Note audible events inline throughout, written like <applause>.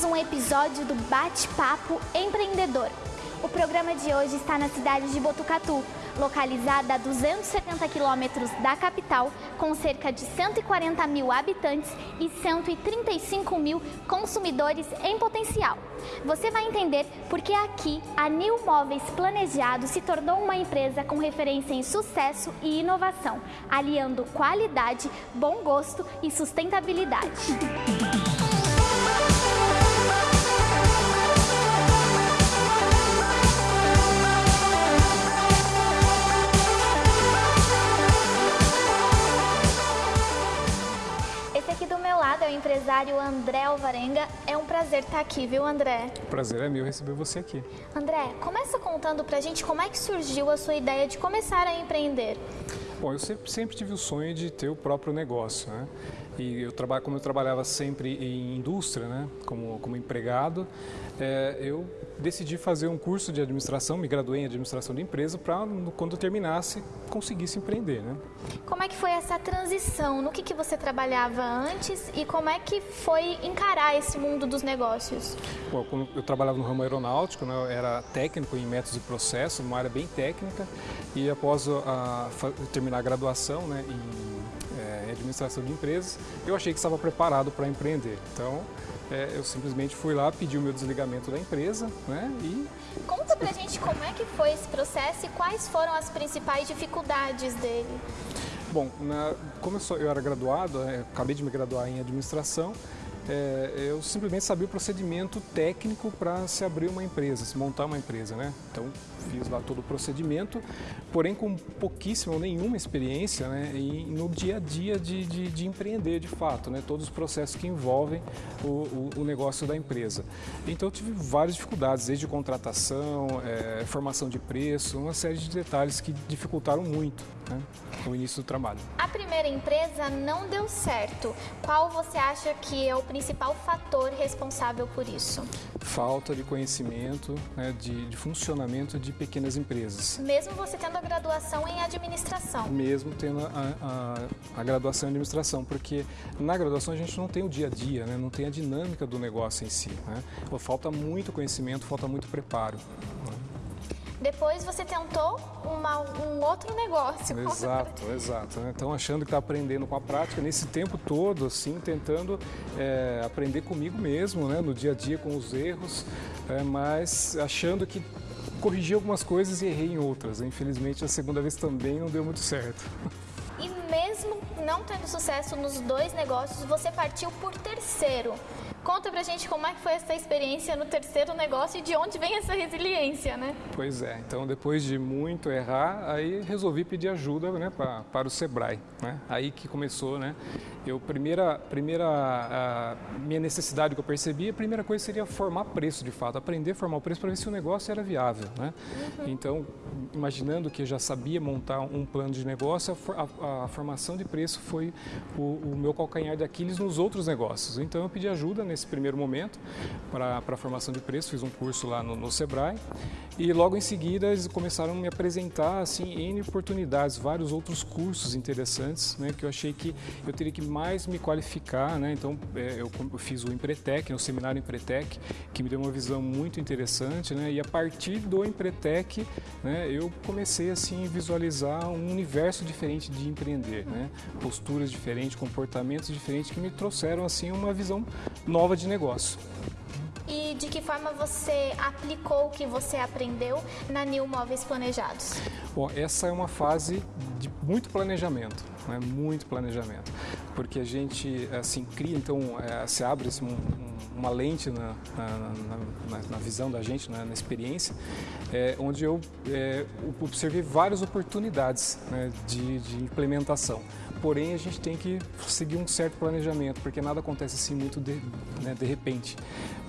mais um episódio do Bate-Papo Empreendedor. O programa de hoje está na cidade de Botucatu, localizada a 270 quilômetros da capital, com cerca de 140 mil habitantes e 135 mil consumidores em potencial. Você vai entender porque aqui a New Móveis Planejado se tornou uma empresa com referência em sucesso e inovação, aliando qualidade, bom gosto e sustentabilidade. Empresário André Alvarenga. É um prazer estar aqui, viu, André? Prazer é meu receber você aqui. André, começa contando pra gente como é que surgiu a sua ideia de começar a empreender. Bom, eu sempre, sempre tive o sonho de ter o próprio negócio, né? E eu trabalho, como eu trabalhava sempre em indústria, né? Como, como empregado, é, eu decidi fazer um curso de administração, me graduei em administração de empresa para quando eu terminasse conseguisse empreender, né? Como é que foi essa transição? No que, que você trabalhava antes e como é que foi encarar esse mundo dos negócios? Bom, eu trabalhava no ramo aeronáutico, né, eu era técnico em métodos de processo, uma área bem técnica, e após a, a terminar a graduação né, em, em administração de empresas, eu achei que estava preparado para empreender. Então, é, eu simplesmente fui lá, pedi o meu desligamento da empresa, né, e... Conta pra gente como é que foi esse processo e quais foram as principais dificuldades dele. Bom, na, como eu, sou, eu era graduado, é, acabei de me graduar em administração, é, eu simplesmente sabia o procedimento técnico para se abrir uma empresa, se montar uma empresa, né? Então fiz lá todo o procedimento, porém com pouquíssima ou nenhuma experiência né, e no dia a dia de, de, de, empreender de fato, né, todos os processos que envolvem o, o, o negócio da empresa. Então tive várias dificuldades, desde contratação, é, formação de preço, uma série de detalhes que dificultaram muito né, o início do trabalho. A primeira empresa não deu certo. Qual você acha que é o principal fator responsável por isso? Falta de conhecimento, né, de, de funcionamento de pequenas empresas. Mesmo você tendo a graduação em administração? Mesmo tendo a, a, a, graduação em administração, porque na graduação a gente não tem o dia a dia, né? não tem a dinâmica do negócio em si. Né? Falta muito conhecimento, falta muito preparo. Né? Depois você tentou uma, um outro negócio. <laughs> Exato, exato. Né? Então achando que está aprendendo com a prática, nesse tempo todo, assim, tentando é, aprender comigo mesmo, né? no dia a dia com os erros, é, mas achando que corrigi algumas coisas e errei em outras. Infelizmente, a segunda vez também não deu muito certo. E mesmo não tendo sucesso nos dois negócios, você partiu por terceiro. Conta pra gente como é que foi essa experiência no terceiro negócio e de onde vem essa resiliência, né? Pois é, então depois de muito errar, aí resolvi pedir ajuda né, pra, para o Sebrae. Né? Aí que começou, né? Eu, primeira, primeira a minha necessidade que eu percebi, a primeira coisa seria formar preço de fato, aprender a formar o preço para ver se o negócio era viável, né? Uhum. Então, imaginando que eu já sabia montar um plano de negócio, a, a, a formação de preço foi o, o, meu calcanhar de Aquiles nos outros negócios. Então, eu pedi ajuda nesse primeiro momento para a formação de preço, fiz um curso lá no, no Sebrae e logo em seguida eles começaram a me apresentar assim N oportunidades, vários outros cursos interessantes, né, que eu achei que eu teria que mais me qualificar, né? Então é, eu fiz o Empretec, né, o seminário Empretec, que me deu uma visão muito interessante, né? E a partir do Empretec, né, eu comecei assim a visualizar um universo diferente de empreender, né? Posturas diferentes, comportamentos diferentes que me trouxeram assim uma visão nova de negócio. E de que forma você aplicou o que você aprendeu na New Móveis Planejados? Bom, essa é uma fase de muito planejamento, né? muito planejamento, porque a gente assim cria, então é, se abre assim, um, uma lente na, na, na, na, visão da gente, na, experiência, é, onde eu é, observei várias oportunidades né, de, de implementação porém a gente tem que seguir um certo planejamento, porque nada acontece assim muito de, né, de repente.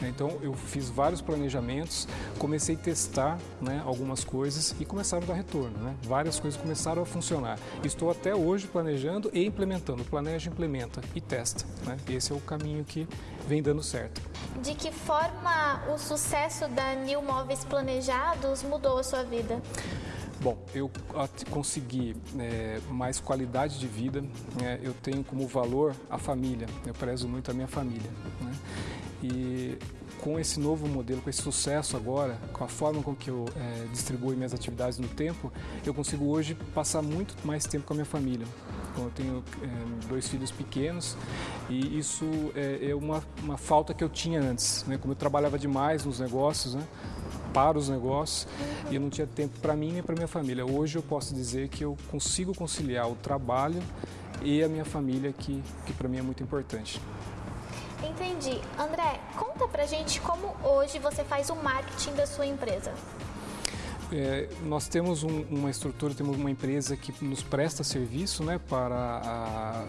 Então eu fiz vários planejamentos, comecei a testar né, algumas coisas e começaram a dar retorno. Né? Várias coisas começaram a funcionar. Estou até hoje planejando e implementando. Planeja, implementa e testa. Né? Esse é o caminho que vem dando certo. De que forma o sucesso da New Móveis Planejados mudou a sua vida? Bom, eu consegui é, mais qualidade de vida, né? eu tenho como valor a família, eu prezo muito a minha família. Né? E com esse novo modelo, com esse sucesso agora, com a forma com que eu é, distribuo minhas atividades no tempo, eu consigo hoje passar muito mais tempo com a minha família. Então, eu tenho é, dois filhos pequenos e isso é, é uma, uma, falta que eu tinha antes. Né? Como eu trabalhava demais nos negócios, né? Para os negócios e eu não tinha tempo para mim nem para minha família. Hoje eu posso dizer que eu consigo conciliar o trabalho e a minha família, que, que para mim é muito importante. Entendi. André, conta pra gente como hoje você faz o marketing da sua empresa. É, nós temos um, uma estrutura, temos uma empresa que nos presta serviço né, para a,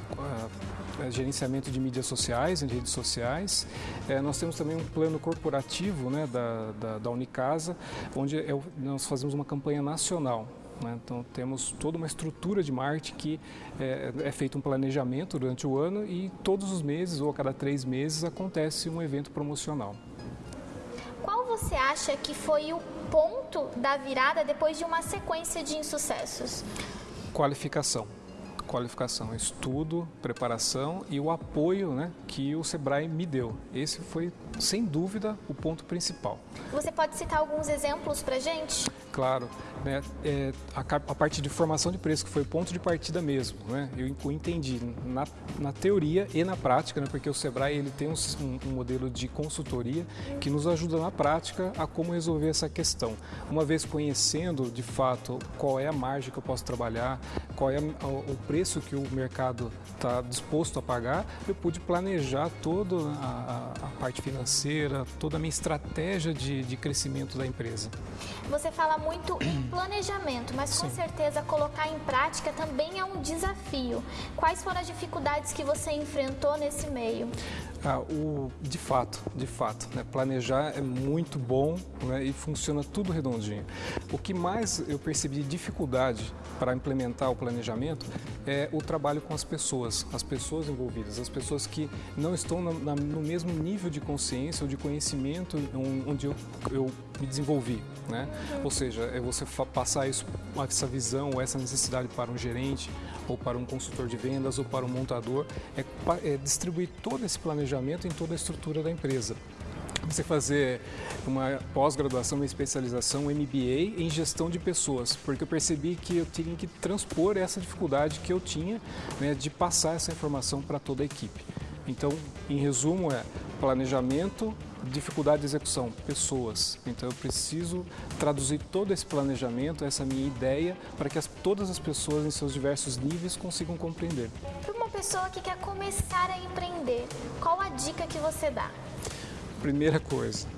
a, a gerenciamento de mídias sociais, de redes sociais. É, nós temos também um plano corporativo né, da, da, da Unicasa, onde é, nós fazemos uma campanha nacional. Né? Então temos toda uma estrutura de marketing que é, é, feito um planejamento durante o ano e todos os meses ou a cada três meses acontece um evento promocional. Você acha que foi o ponto da virada depois de uma sequência de insucessos? Qualificação. Qualificação, estudo, preparação e o apoio né, que o Sebrae me deu. Esse foi, sem dúvida, o ponto principal. Você pode citar alguns exemplos para gente? Claro né, é, a, a, parte de formação de preço, que foi o ponto de partida mesmo. Né, eu, entendi na, na, teoria e na prática, né, porque o Sebrae ele tem um, um, modelo de consultoria que nos ajuda na prática a como resolver essa questão. Uma vez conhecendo de fato qual é a margem que eu posso trabalhar, qual é o, preço que o mercado está disposto a pagar, eu pude planejar toda a, a, a, parte financeira, toda a minha estratégia de, de crescimento da empresa. Você fala muito em <clears throat> planejamento, mas com Sim. certeza colocar em prática também é um desafio. Quais foram as dificuldades que você enfrentou nesse meio? Ah, o, de fato, de fato, né? planejar é muito bom né? e funciona tudo redondinho. O que mais eu percebi de dificuldade para implementar o planejamento é o trabalho com as pessoas, as pessoas envolvidas, as pessoas que não estão na, na, no mesmo nível de consciência ou de conhecimento onde eu, eu me desenvolvi. Né? Ou seja, é você passar isso, essa visão ou essa necessidade para um gerente ou para um consultor de vendas ou para um montador, é, é distribuir todo esse planejamento em toda a estrutura da empresa você fazer uma pós-graduação, uma especialização, um MBA em gestão de pessoas, porque eu percebi que eu tinha que transpor essa dificuldade que eu tinha né, de passar essa informação para toda a equipe. Então, em resumo, é planejamento, dificuldade de execução, pessoas. Então eu preciso traduzir todo esse planejamento, essa minha ideia, para que as, todas as pessoas em seus diversos níveis consigam compreender. Para uma pessoa que quer começar a empreender, qual a dica que você dá? Primeira coisa,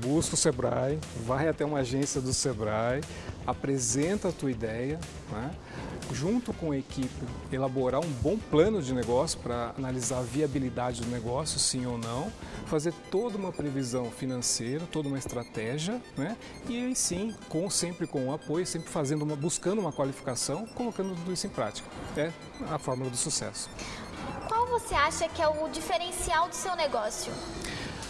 busca o Sebrae, vai até uma agência do Sebrae, apresenta a tua ideia, né? junto com a equipe, elaborar um bom plano de negócio para analisar a viabilidade do negócio, sim ou não, fazer toda uma previsão financeira, toda uma estratégia, né? e aí sim, com, sempre com o apoio, sempre fazendo uma, buscando uma qualificação, colocando tudo isso em prática. É a fórmula do sucesso. Qual você acha que é o diferencial do seu negócio?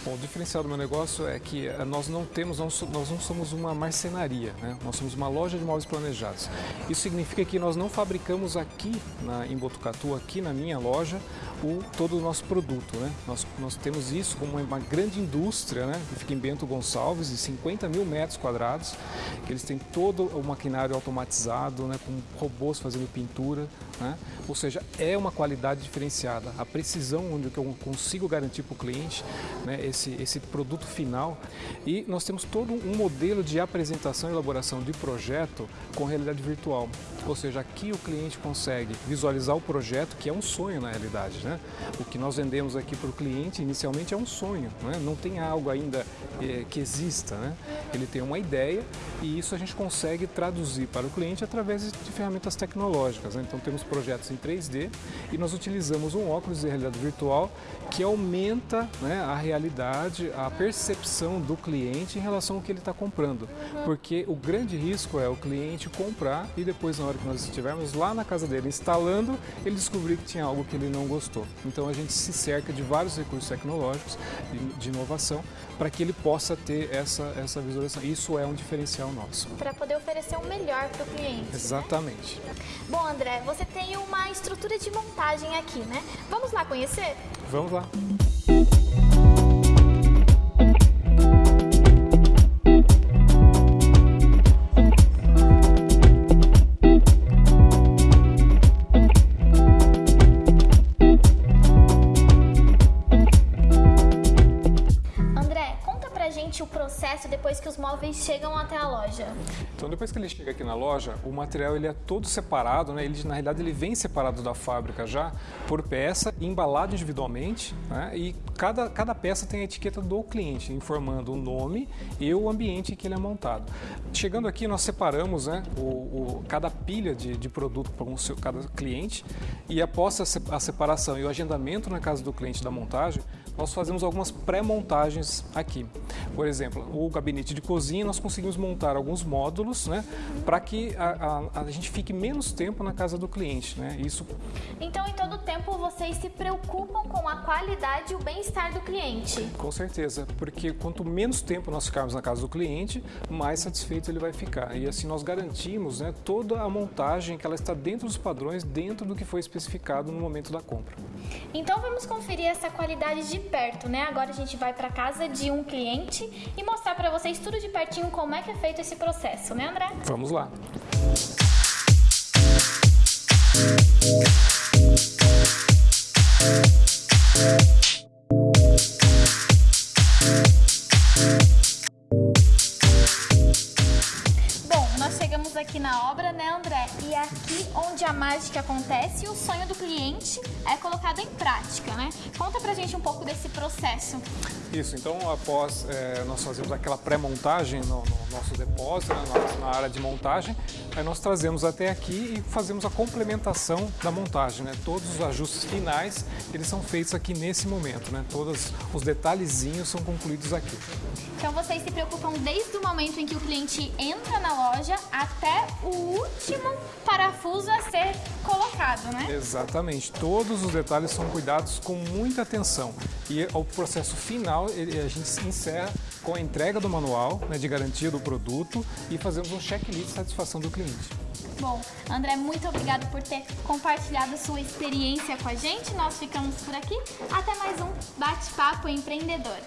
Bom, o diferencial do meu negócio é que eh, nós não temos, nós não somos uma marcenaria, né? nós somos uma loja de móveis planejados. Isso significa que nós não fabricamos aqui na, em Botucatu, aqui na minha loja, o, todo o nosso produto. Né? Nós, nós temos isso como uma grande indústria, né? que fica em Bento Gonçalves, de 50 mil metros quadrados, que eles têm todo o maquinário automatizado, né? com robôs fazendo pintura, né? ou seja, é uma qualidade diferenciada. A precisão onde eu consigo garantir para o cliente né? esse, esse produto final. E nós temos todo um modelo de apresentação e elaboração de projeto com realidade virtual. Ou seja, aqui o cliente consegue visualizar o projeto, que é um sonho na realidade. Né? O que nós vendemos aqui para o cliente inicialmente é um sonho, né? não tem algo ainda é, que exista. Né? Ele tem uma ideia e isso a gente consegue traduzir para o cliente através de ferramentas tecnológicas. Né? Então temos projetos em 3D e nós utilizamos um óculos de realidade virtual que aumenta né, a realidade, a percepção do cliente em relação ao que ele está comprando. Uhum. Porque o grande risco é o cliente comprar e depois, na hora que nós estivermos lá na casa dele instalando, ele descobrir que tinha algo que ele não gostou. Então a gente se cerca de vários recursos tecnológicos de, inovação para que ele possa ter essa, essa visualização. Isso é um diferencial nosso. Para poder oferecer o melhor para o cliente. Exatamente. Né? Bom, André, você tem uma estrutura de montagem aqui, né? Vamos lá conhecer? Vamos lá. Depois que os móveis chegam até a loja? Então, depois que ele chega aqui na loja, o material ele é todo separado, né? Ele, na realidade, ele vem separado da fábrica já por peça, embalado individualmente, né? E cada, cada peça tem a etiqueta do cliente, informando o nome e o ambiente em que ele é montado. Chegando aqui, nós separamos né, o, o cada pilha de, de produto para um, cada cliente e após a separação e o agendamento na casa do cliente da montagem, nós fazemos algumas pré-montagens aqui. Por exemplo, o gabinete de cozinha, nós conseguimos montar alguns módulos né, para que a, a, a, gente fique menos tempo na casa do cliente. Né? Isso... Então, em todo tempo, vocês se preocupam com a qualidade e o bem-estar do cliente? Com certeza, porque quanto menos tempo nós ficarmos na casa do cliente, mais satisfeito ele vai ficar. E assim nós garantimos né, toda a montagem que ela está dentro dos padrões, dentro do que foi especificado no momento da compra. Então vamos conferir essa qualidade de perto, né? Agora a gente vai para casa de um cliente e mostrar para vocês tudo de pertinho como é que é feito esse processo, né, André? Vamos lá. Desse processo. Isso, então após é, nós fazemos aquela pré-montagem no, no, nosso depósito, né, na, na, área de montagem, aí nós trazemos até aqui e fazemos a complementação da montagem, né? Todos os ajustes finais, eles são feitos aqui nesse momento, né? Todos os detalhezinhos são concluídos aqui. Então vocês se preocupam desde o momento em que o cliente entra na loja até o último parafuso a ser colocado, né? Exatamente. Todos os detalhes são cuidados com muita atenção. E o processo final, a gente encerra com a entrega do manual né, de garantia do produto e fazemos um checklist de satisfação do cliente. Bom, André, muito obrigado por ter compartilhado sua experiência com a gente. Nós ficamos por aqui. Até mais um Bate-Papo Empreendedor.